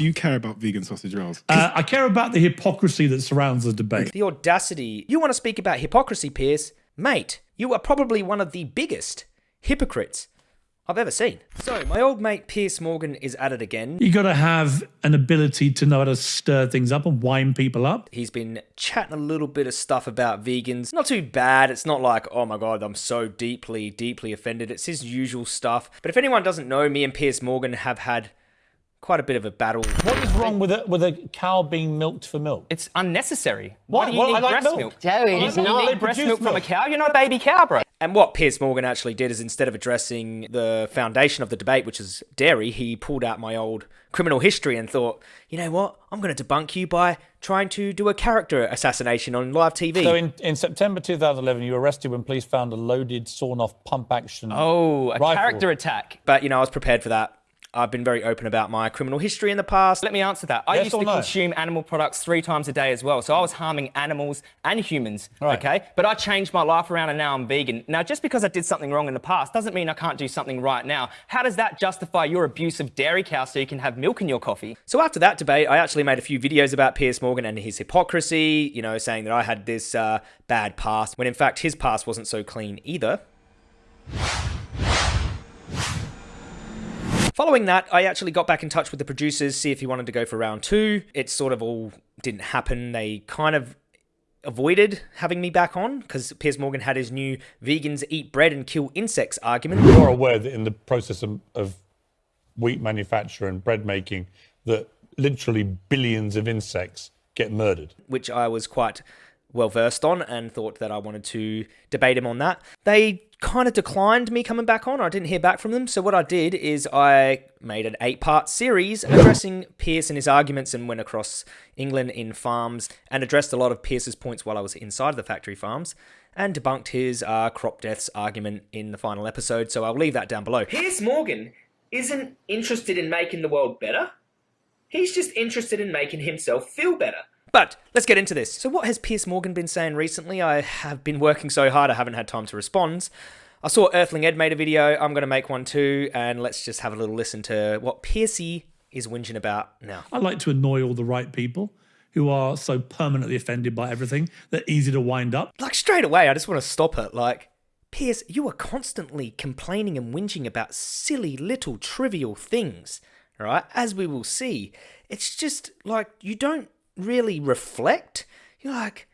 Do you care about vegan sausage rolls? Uh, I care about the hypocrisy that surrounds the debate. The audacity. You want to speak about hypocrisy, Piers? Mate, you are probably one of the biggest hypocrites I've ever seen. So, my old mate Piers Morgan is at it again. You got to have an ability to know how to stir things up and wind people up. He's been chatting a little bit of stuff about vegans. Not too bad. It's not like, oh my god, I'm so deeply, deeply offended. It's his usual stuff. But if anyone doesn't know, me and Piers Morgan have had quite a bit of a battle. What is wrong with a, with a cow being milked for milk? It's unnecessary. Why? Why do you Well, need I like breast milk. milk? Joey, You, it's you not. need breast Produce milk from a cow? You're not a baby cow, bro. And what Piers Morgan actually did is instead of addressing the foundation of the debate, which is dairy, he pulled out my old criminal history and thought, you know what? I'm going to debunk you by trying to do a character assassination on live TV. So in, in September 2011, you were arrested when police found a loaded sawn-off pump-action. Oh, a Rifle. character attack. but, you know, I was prepared for that. I've been very open about my criminal history in the past. Let me answer that. I Yes used to no? consume animal products three times a day as well. So I was harming animals and humans. Right. Okay. But I changed my life around and now I'm vegan. Now, just because I did something wrong in the past doesn't mean I can't do something right now. How does that justify your abuse of dairy cows so you can have milk in your coffee? So after that debate, I actually made a few videos about Piers Morgan and his hypocrisy, you know, saying that I had this uh, bad past, when in fact his past wasn't so clean either. Following that, I actually got back in touch with the producers, see if he wanted to go for round two. It sort of all didn't happen. They kind of avoided having me back on because Piers Morgan had his new vegans eat bread and kill insects argument. You're aware that in the process of, of wheat manufacture and bread making, that literally billions of insects get murdered. which I was quite well versed on and thought that I wanted to debate him on that. They kind of declined me coming back on. I didn't hear back from them. So what I did is I made an eight-part series addressing Piers and his arguments and went across England in farms and addressed a lot of Piers's points while I was inside the factory farms and debunked his uh, crop deaths argument in the final episode. So I'll leave that down below. Piers Morgan isn't interested in making the world better. He's just interested in making himself feel better. But let's get into this. So, what has Piers Morgan been saying recently? I have been working so hard, I haven't had time to respond. I saw Earthling Ed made a video. I'm going to make one too, and let's just have a little listen to what Piercy is whinging about now. I like to annoy all the right people who are so permanently offended by everything. They're easy to wind up. Like, straight away, I just want to stop it. Like, Piers, you are constantly complaining and whinging about silly little trivial things, right? As we will see, it's just like you don't really reflect. You're like,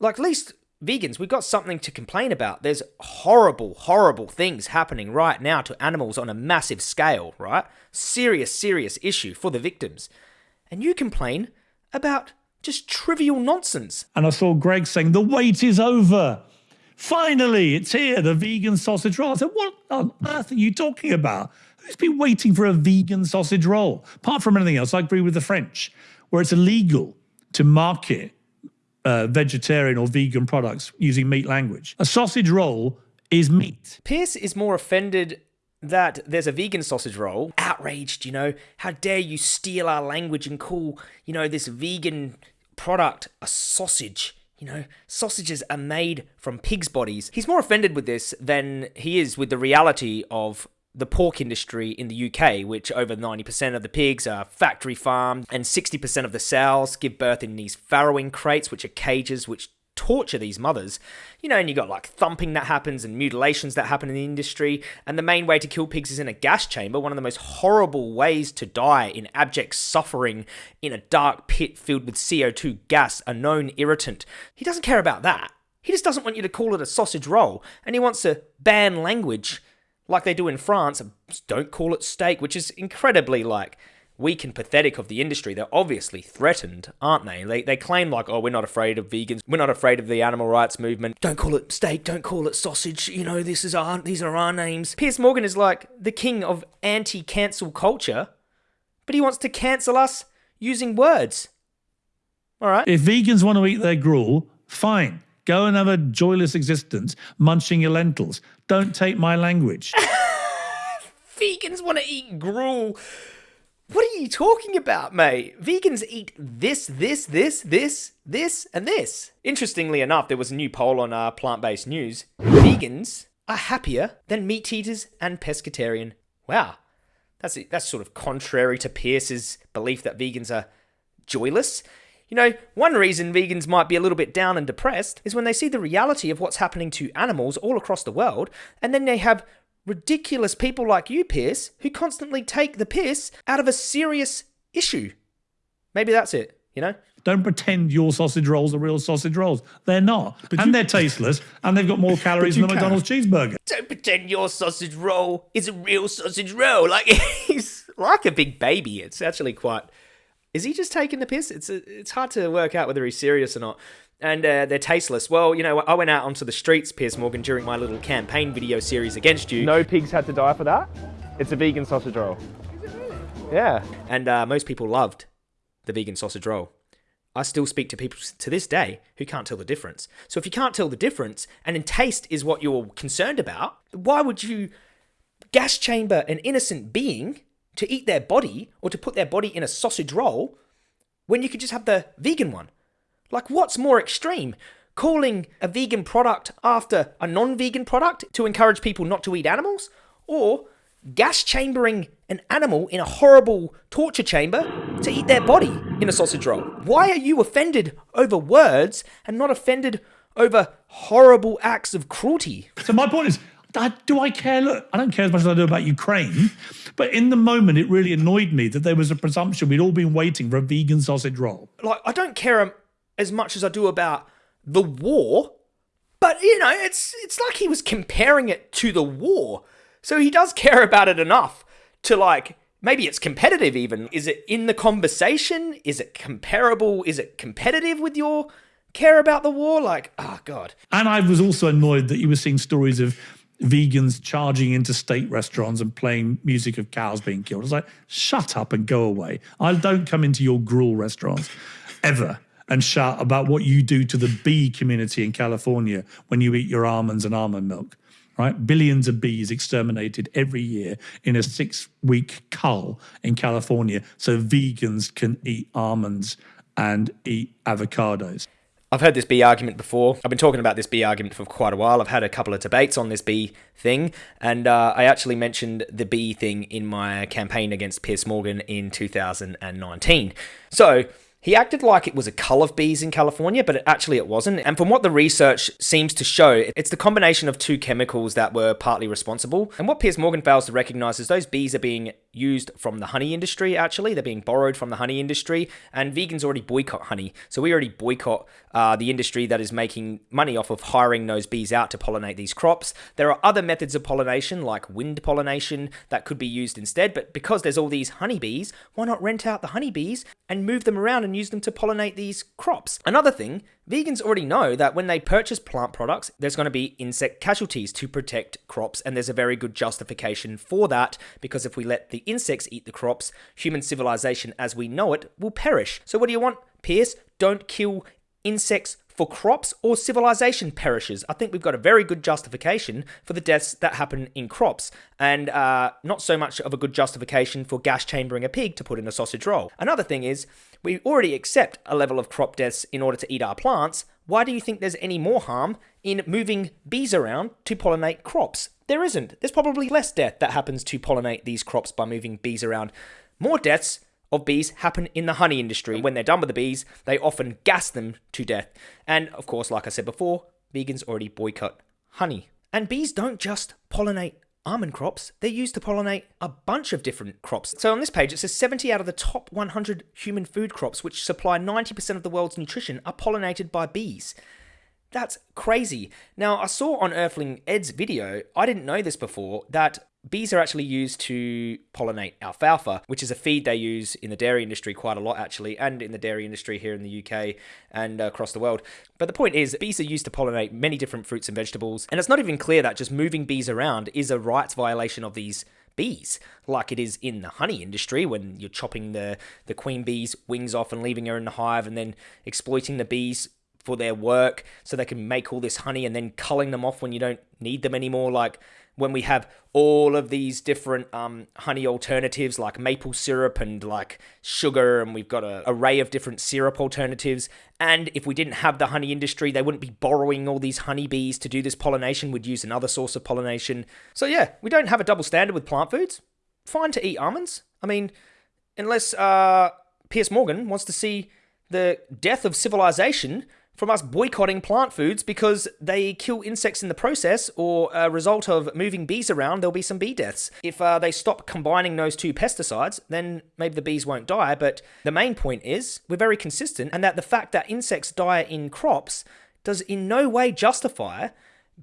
like at least vegans, we've got something to complain about. There's horrible, horrible things happening right now to animals on a massive scale, right? Serious, serious issue for the victims. And you complain about just trivial nonsense. And I saw Greg saying, The wait is over. Finally, it's here, the vegan sausage roll. I said, What on earth are you talking about? Who's been waiting for a vegan sausage roll? Apart from anything else, I agree with the French, where it's illegal to market uh, vegetarian or vegan products using meat language. A sausage roll is meat. Pierce is more offended that there's a vegan sausage roll. Outraged, you know. How dare you steal our language and call, you know, this vegan product a sausage? You know, sausages are made from pigs' bodies. He's more offended with this than he is with the reality of the pork industry in the UK, which over 90% of the pigs are factory farmed, and 60% of the sows give birth in these farrowing crates, which are cages which torture these mothers. You know, and you got like thumping that happens and mutilations that happen in the industry. And the main way to kill pigs is in a gas chamber, one of the most horrible ways to die in abject suffering in a dark pit filled with CO2 gas, a known irritant. He doesn't care about that. He just doesn't want you to call it a sausage roll, and he wants to ban language like they do in France. Don't call it steak, which is incredibly like weak and pathetic of the industry. They're obviously threatened, aren't they? They, they claim like, oh, we're not afraid of vegans. We're not afraid of the animal rights movement. Don't call it steak. Don't call it sausage. You know, this is our these are our names. Piers Morgan is like the king of anti-cancel culture, but he wants to cancel us using words. All right. If vegans want to eat their gruel, fine. Go and have a joyless existence munching your lentils. Don't take my language. Vegans want to eat gruel. What are you talking about, mate? Vegans eat this, this, this, this, this, and this. Interestingly enough, there was a new poll on uh, plant based news. Vegans are happier than meat eaters and pescatarian. Wow, That's that's sort of contrary to Piers's belief that vegans are joyless. You know, one reason vegans might be a little bit down and depressed is when they see the reality of what's happening to animals all across the world, and then they have ridiculous people like you, Piers, who constantly take the piss out of a serious issue. Maybe that's it, you know? Don't pretend your sausage rolls are real sausage rolls. They're not. and they're tasteless, and they've got more calories than a. McDonald's cheeseburger. Don't pretend your sausage roll is a real sausage roll. Like he's like a big baby. It's actually quite. Is he just taking the piss? It's it's hard to work out whether he's serious or not. And uh, they're tasteless. Well, you know, I went out onto the streets, Piers Morgan, during my little campaign video series against you. No pigs had to die for that. It's a vegan sausage roll. Yeah. and uh, most people loved the vegan sausage roll. I still speak to people to this day who can't tell the difference. So if you can't tell the difference, and in taste is what you're concerned about, why would you gas chamber an innocent being to eat their body or to put their body in a sausage roll when you could just have the vegan one? Like, what's more extreme? Calling a vegan product after a non vegan product to encourage people not to eat animals? Or gas chambering an animal in a horrible torture chamber to eat their body in a sausage roll? Why are you offended over words and not offended over horrible acts of cruelty? So my point is, I- do I care? Look, I don't care as much as I do about Ukraine, but in the moment, it really annoyed me that there was a presumption we'd all been waiting for a vegan sausage roll. like I don't care um, as much as I do about the war, but you know, it's it's like he was comparing it to the war. So he does care about it enough to like maybe it's competitive even. Is it in the conversation? Is it comparable? Is it competitive with your care about the war? Like, oh god. And I was also annoyed that you were seeing stories of vegans charging into state restaurants and playing music of cows being killed. I was like, shut up and go away. I don't come into your gruel restaurants ever and shout about what you do to the bee community in California when you eat your almonds and almond milk. Right? Billions of bees exterminated every year in a six week cull in California so vegans can eat almonds and eat avocados. I've heard this B argument before. I've been talking about this B argument for quite a while. I've had a couple of debates on this B thing, and uh, I actually mentioned the B thing in my campaign against Piers Morgan in 2019. So he acted like it was a cull of bees in California, but it, actually it wasn't. And from what the research seems to show, it's the combination of two chemicals that were partly responsible. And what Piers Morgan fails to recognize is those bees are being used from the honey industry, actually. They're being borrowed from the honey industry, and vegans already boycott honey. So we already boycott uh, the industry that is making money off of hiring those bees out to pollinate these crops. There are other methods of pollination, like wind pollination, that could be used instead. But because there's all these honeybees, why not rent out the honeybees and move them around and use them to pollinate these crops? Another thing, vegans already know that when they purchase plant products, there's going to be insect casualties to protect crops, and there's a very good justification for that because if we let the insects eat the crops, human civilization as we know it will perish. So, what do you want, Piers? Don't kill insects for crops or civilization perishes. I think we've got a very good justification for the deaths that happen in crops, and uh, not so much of a good justification for gas chambering a pig to put in a sausage roll. Another thing is, we already accept a level of crop deaths in order to eat our plants. Why do you think there's any more harm in moving bees around to pollinate crops? There isn't. There's probably less death that happens to pollinate these crops by moving bees around. More deaths of bees happen in the honey industry. When they're done with the bees, they often gas them to death. And of course, like I said before, vegans already boycott honey. And bees don't just pollinate almond crops, they're used to pollinate a bunch of different crops. So on this page, it says 70 out of the top 100 human food crops, which supply 90% of the world's nutrition, are pollinated by bees. That's crazy. Now, I saw on Earthling Ed's video, I didn't know this before, that bees are actually used to pollinate alfalfa, which is a feed they use in the dairy industry quite a lot, actually, and in the dairy industry here in the UK and across the world. But the point is, bees are used to pollinate many different fruits and vegetables, and it's not even clear that just moving bees around is a rights violation of these bees, like it is in the honey industry when you're chopping the, the queen bee's wings off and leaving her in the hive and then exploiting the bees for their work so they can make all this honey and then culling them off when you don't need them anymore. Like when we have all of these different um, honey alternatives like maple syrup and like sugar, and we've got an array of different syrup alternatives. And if we didn't have the honey industry, they wouldn't be borrowing all these honeybees to do this pollination. We'd use another source of pollination. So, yeah, we don't have a double standard with plant foods. fine to eat almonds. I mean, unless uh, Piers Morgan wants to see the death of civilization from us boycotting plant foods because they kill insects in the process, or a result of moving bees around, there'll be some bee deaths. If uh, they stop combining those two pesticides, then maybe the bees won't die. But the main point is we're very consistent, and that the fact that insects die in crops does in no way justify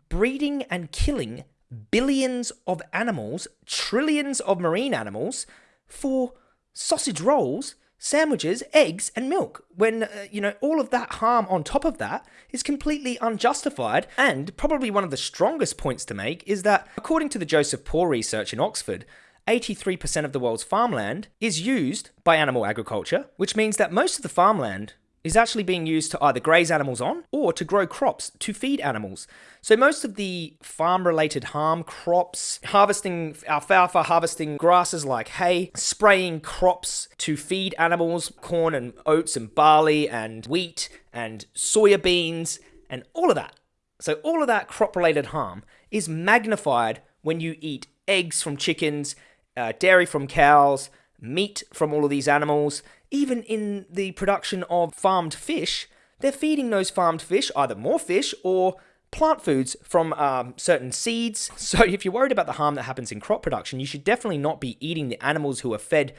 breeding and killing billions of animals, trillions of marine animals for sausage rolls, sandwiches, eggs, and milk. When, uh, you know, all of that harm on top of that is completely unjustified. And probably one of the strongest points to make is that, according to the Joseph Poore research in Oxford, 83% of the world's farmland is used by animal agriculture, which means that most of the farmland is actually being used to either graze animals on or to grow crops to feed animals. So most of the farm related harm, crops, harvesting alfalfa, harvesting grasses like hay, spraying crops to feed animals, corn and oats and barley and wheat and soya beans and all of that. So all of that crop related harm is magnified when you eat eggs from chickens, uh, dairy from cows, meat from all of these animals, even in the production of farmed fish, they're feeding those farmed fish either more fish or plant foods from um, certain seeds. So if you're worried about the harm that happens in crop production, you should definitely not be eating the animals who are fed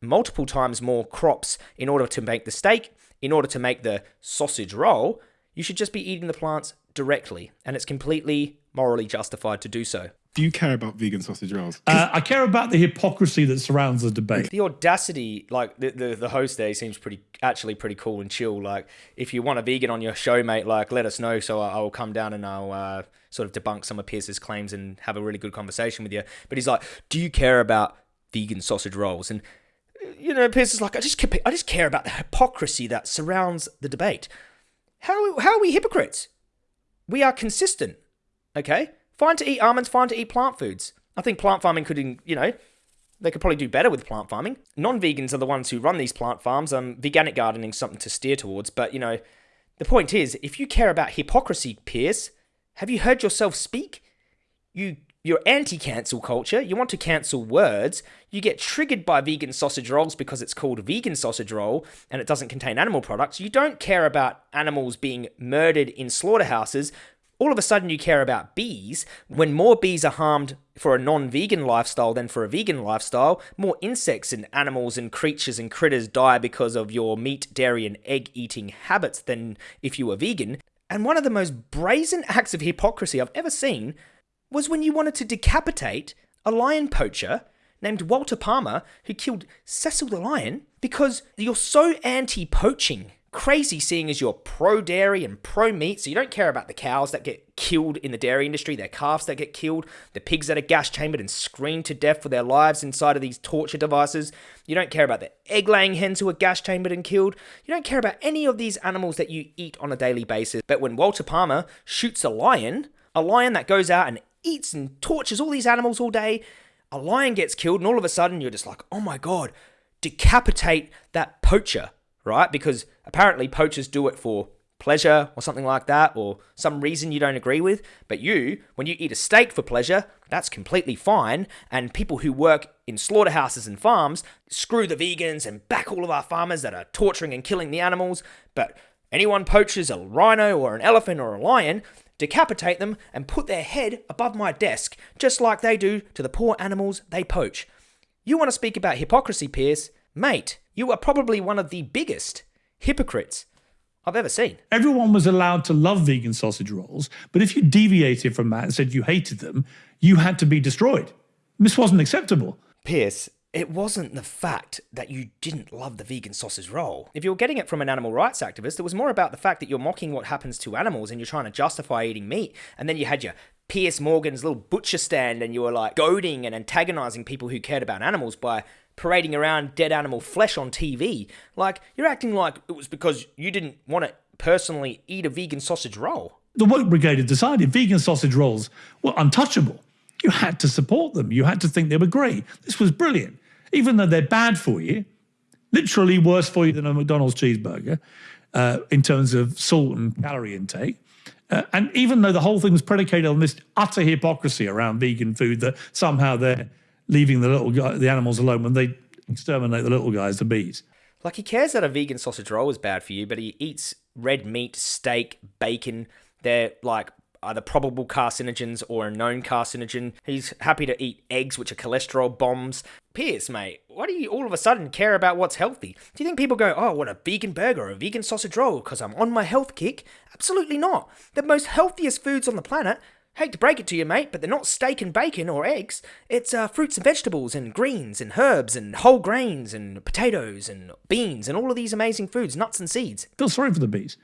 multiple times more crops in order to make the steak, in order to make the sausage roll. You should just be eating the plants directly, and it's completely morally justified to do so. Do you care about vegan sausage rolls? Uh, I care about the hypocrisy that surrounds the debate. The audacity, like the, the the host there, seems pretty actually pretty cool and chill. Like, if you want a vegan on your show, mate, like let us know. So I, I will come down and I'll uh, sort of debunk some of Piers's claims and have a really good conversation with you. But he's like, "Do you care about vegan sausage rolls?" And you know, Piers is like, "I just I just care about the hypocrisy that surrounds the debate. How how are we hypocrites? We are consistent, okay." Fine to eat almonds, fine to eat plant foods. I think plant farming could, you know, they could probably do better with plant farming. Non-vegans are the ones who run these plant farms. Um, veganic gardening is something to steer towards. But you know, the point is, if you care about hypocrisy, Piers, have you heard yourself speak? You you're anti-cancel culture. You want to cancel words. You get triggered by vegan sausage rolls because it's called vegan sausage roll and it doesn't contain animal products. You don't care about animals being murdered in slaughterhouses all of a sudden you care about bees. When more bees are harmed for a non vegan lifestyle than for a vegan lifestyle, more insects and animals and creatures and critters die because of your meat, dairy, and egg eating habits than if you were vegan. And one of the most brazen acts of hypocrisy I've ever seen was when you wanted to decapitate a lion poacher named Walter Palmer who killed Cecil the lion because you're so anti poaching crazy seeing as you're pro dairy and pro meat, so you don't care about the cows that get killed in the dairy industry, their calves that get killed, the pigs that are gas chambered and screamed to death for their lives inside of these torture devices. You don't care about the egg laying hens who are gas chambered and killed. You don't care about any of these animals that you eat on a daily basis. But when Walter Palmer shoots a lion, a lion that goes out and eats and tortures all these animals all day, a lion gets killed, and all of a sudden you're just like, oh my god, decapitate that poacher right? Because apparently poachers do it for pleasure or something like that, or some reason you don't agree with. But you, when you eat a steak for pleasure, that's completely fine. And people who work in slaughterhouses and farms screw the vegans and back all of our farmers that are torturing and killing the animals. But anyone poaches a rhino or an elephant or a lion, decapitate them and put their head above my desk, just like they do to the poor animals they poach. You want to speak about hypocrisy, Piers? Mate, you are probably one of the biggest hypocrites I've ever seen. Everyone was allowed to love vegan sausage rolls, but if you deviated from that and said you hated them, you had to be destroyed. This wasn't acceptable. Piers, it wasn't the fact that you didn't love the vegan sausage roll. If you were getting it from an animal rights activist, it was more about the fact that you're mocking what happens to animals and you're trying to justify eating meat. And then you had your Piers Morgan's little butcher stand and you were like goading and antagonizing people who cared about animals by parading around dead animal flesh on TV. Like, you're acting like it was because you didn't want to personally eat a vegan sausage roll. The Woke Brigade had decided vegan sausage rolls were untouchable. You had to support them. You had to think they were great. This was brilliant. Even though they're bad for you, literally worse for you than a McDonald's cheeseburger uh, in terms of salt and calorie intake. Uh, and even though the whole thing was predicated on this utter hypocrisy around vegan food that somehow they're leaving the little guy, the animals alone when they exterminate the little guys, the bees. Like he cares that a vegan sausage roll is bad for you, but he eats red meat, steak, bacon. They're like either probable carcinogens or a known carcinogen. He's happy to eat eggs, which are cholesterol bombs. Piers, mate, why do you all of a sudden care about what's healthy? Do you think people go, oh, what a vegan burger or a vegan sausage roll because I'm on my health kick? Absolutely not. The most healthiest foods on the planet Hate to break it to you, mate, but they're not steak and bacon or eggs. It's uh, fruits and vegetables and greens and herbs and whole grains and potatoes and beans and all of these amazing foods, nuts and seeds. Feel sorry for the bees.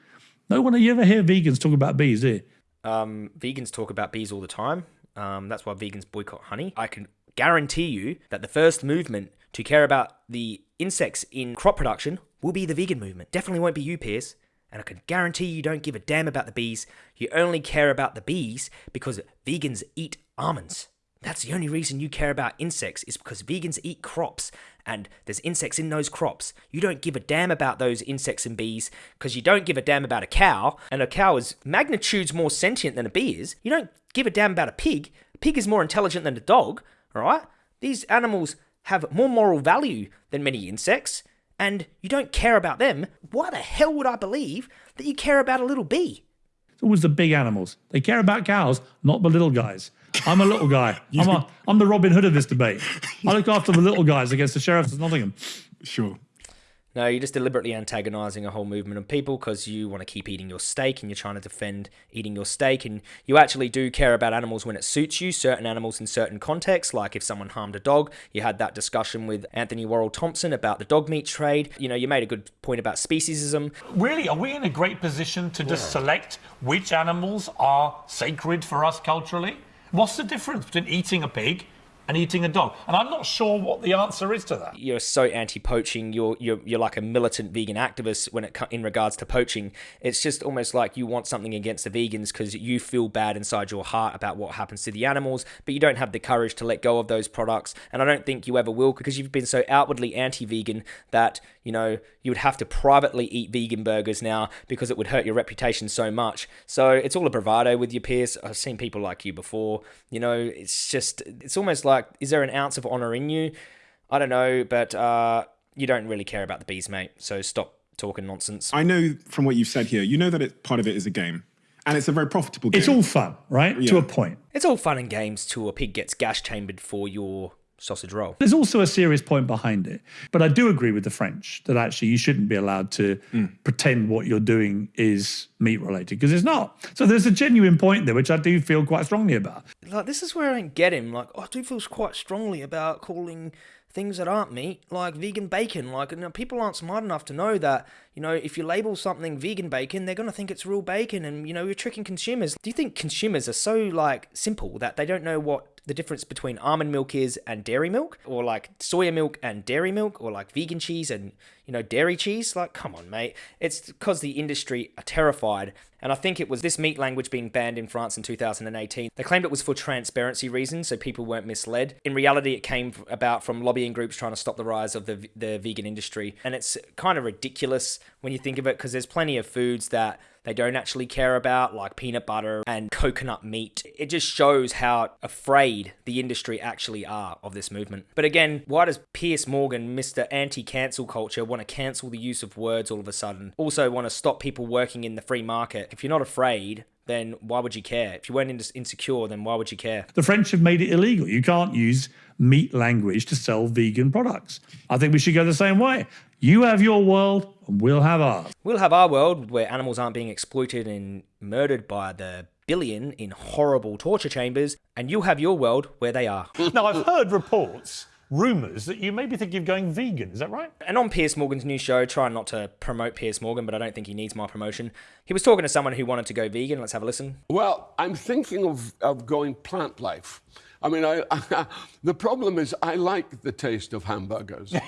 No one you ever hear vegans talk about bees, do you? Um, vegans talk about bees all the time. Um, that's why vegans boycott honey. I can guarantee you that the first movement to care about the insects in crop production will be the vegan movement. Definitely won't be you, Piers. And I can guarantee you don't give a damn about the bees. You only care about the bees because vegans eat almonds. That's the only reason you care about insects is because vegans eat crops and there's insects in those crops. You don't give a damn about those insects and bees because you don't give a damn about a cow, and a cow is magnitudes more sentient than a bee is. You don't give a damn about a pig. A pig is more intelligent than a dog, all right? These animals have more moral value than many insects and you don't care about them, why the hell would I believe that you care about a little bee? It's always the big animals. They care about cows, not the little guys. I'm a little guy. I'm, a, I'm the Robin Hood of this debate. I look after the little guys against the sheriffs of Nottingham. Sure. No, you're just deliberately antagonizing a whole movement of people because you want to keep eating your steak and you're trying to defend eating your steak. And you actually do care about animals when it suits you, certain animals in certain contexts. Like if someone harmed a dog, you had that discussion with Anthony Worrell Thompson about the dog meat trade. You know, you made a good point about speciesism. Really, are we in a great position to just select which animals are sacred for us culturally? What's the difference between eating a pig and eating a dog? And I'm not sure what the answer is to that. You're so anti-poaching. You're you're you're like a militant vegan activist when it in regards to poaching. It's just almost like you want something against the vegans because you feel bad inside your heart about what happens to the animals, but you don't have the courage to let go of those products. And I don't think you ever will because you've been so outwardly anti-vegan that you know you would have to privately eat vegan burgers now because it would hurt your reputation so much. So it's all a bravado with your peers. I've seen people like you before. You know, it's just it's almost like is there an ounce of honor in you? I don't know, but uh, you don't really care about the bees, mate. So stop talking nonsense. I know from what you've said here, you know that it, part of it is a game. And it's a very profitable game. It's all fun, right? To a point. It's all fun and games till a pig gets gas chambered for your sausage roll. There's also a serious point behind it. But I do agree with the French that actually you shouldn't be allowed to hmm. pretend what you're doing is meat related because it's not. So there's a genuine point there, which I do feel quite strongly about. Like this is where I don't get him. Like I do feel quite strongly about calling things that aren't meat like vegan bacon. Like you know, people aren't smart enough to know that you know if you label something vegan bacon, they're gonna think it's real bacon, and you know you're tricking consumers. Do you think consumers are so like simple that they don't know what the difference between almond milk is and dairy milk, or like soya milk and dairy milk, or like vegan cheese and you know dairy cheese? Like, come on, mate. It's because the industry are terrified and I think it was this meat language being banned in France in 2018. They claimed it was for transparency reasons, so people weren't misled. In reality, it came about from lobbying groups trying to stop the rise of the, the vegan industry. And it's kind of ridiculous when you think of it, because there's plenty of foods that they don't actually care about, like peanut butter and coconut meat. It just shows how afraid the industry actually are of this movement. But again, why does Piers Morgan, Mr. Anti cancel culture, want to cancel the use of words all of a sudden? Also, want to stop people working in the free market? If you're not afraid, then why would you care? If you weren't insecure, then why would you care? The French have made it illegal. You can't use meat language to sell vegan products. I think we should go the same way. You have your world, and we'll have ours. We'll have our world where animals aren't being exploited and murdered by the billion in horrible torture chambers, and you'll have your world where they are. Now, I've heard reports, rumours, that you maybe think of going vegan. Is that right? And on Piers Morgan's new show, trying not to promote Piers Morgan, but I don't think he needs my promotion. He was talking to someone who wanted to go vegan. Let's have a listen. Well, I'm thinking of, of going plant life. I mean, I, the problem is I like the taste of hamburgers.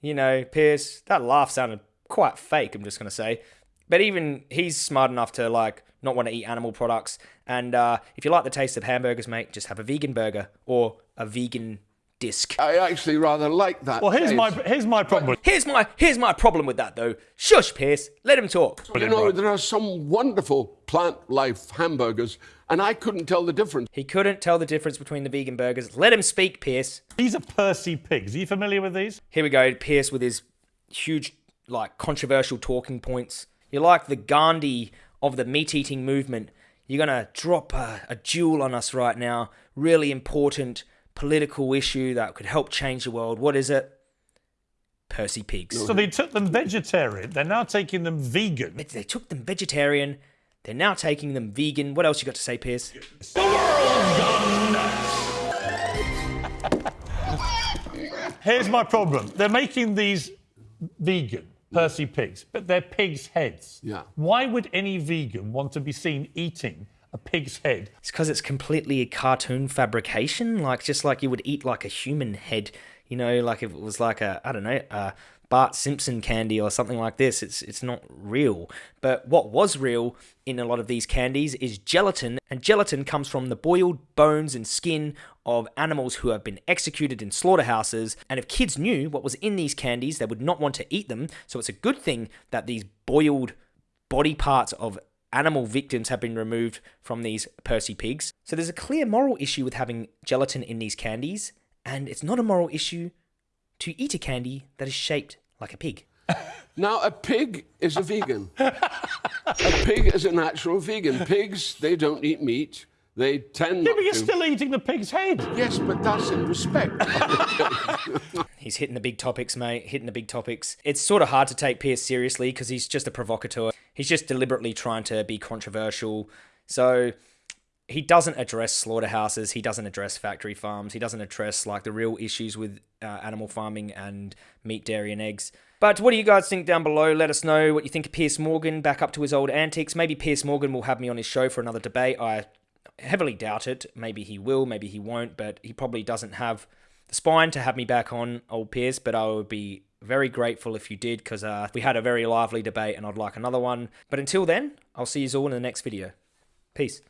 You know, Piers, that laugh sounded quite fake, I'm just going to say. But even he's smart enough to, like, not want to eat animal products. And uh, if you like the taste of hamburgers, mate, just have a vegan burger or a vegan disc. I actually rather like that. Well, here's my here's my problem. Here's my here's my problem with that though. Shush, Piers. Let him talk. You know, there are some wonderful plant life hamburgers, and I couldn't tell the difference. He couldn't tell the difference between the vegan burgers. Let him speak, Piers. These are Percy pigs. Are you familiar with these? Here we go, Piers with his huge, like, controversial talking points. You're like the Gandhi of the meat eating movement. You're gonna drop a, a jewel on us right now. Really important political issue that could help change the world. What is it? Percy pigs. So they took them vegetarian. They're now taking them vegan. They took them vegetarian. They're now taking them vegan. What else you got to say, Piers? The world's gone nuts. Here's my problem. They're making these vegan Percy pigs, but they're pigs' heads. Yeah. Why would any vegan want to be seen eating a pig's head? It's because it's completely a cartoon fabrication, like just like you would eat like a human head. You know, like if it was like a I don't know, a Bart Simpson candy or something like this. It's it's not real. But what was real in a lot of these candies is gelatin, and gelatin comes from the boiled bones and skin of animals who have been executed in slaughterhouses. And if kids knew what was in these candies, they would not want to eat them. So it's a good thing that these boiled body parts of animal victims have been removed from these Percy pigs. So there's a clear moral issue with having gelatin in these candies, and it's not a moral issue to eat a candy that is shaped like a pig. Now, a pig is a vegan. a pig is a natural vegan. Pigs, they don't eat meat. They tend Yeah, not but you're to. still eating the pig's head. Yes, but that's in respect. He's hitting the big topics, mate, hitting the big topics. It's sort of hard to take Piers seriously because he's just a provocateur. He's just deliberately trying to be controversial. So he doesn't address slaughterhouses, he doesn't address factory farms, he doesn't address like the real issues with uh, animal farming and meat, dairy, and eggs. But what do you guys think down below? Let us know what you think of Piers Morgan back up to his old antics. Maybe Piers Morgan will have me on his show for another debate. I heavily doubt it. Maybe he will, maybe he won't, but he probably doesn't have the spine to have me back on, old Piers. But I would be very grateful if you did because uh, we had a very lively debate and I'd like another one. But until then, I'll see you all in the next video. Peace.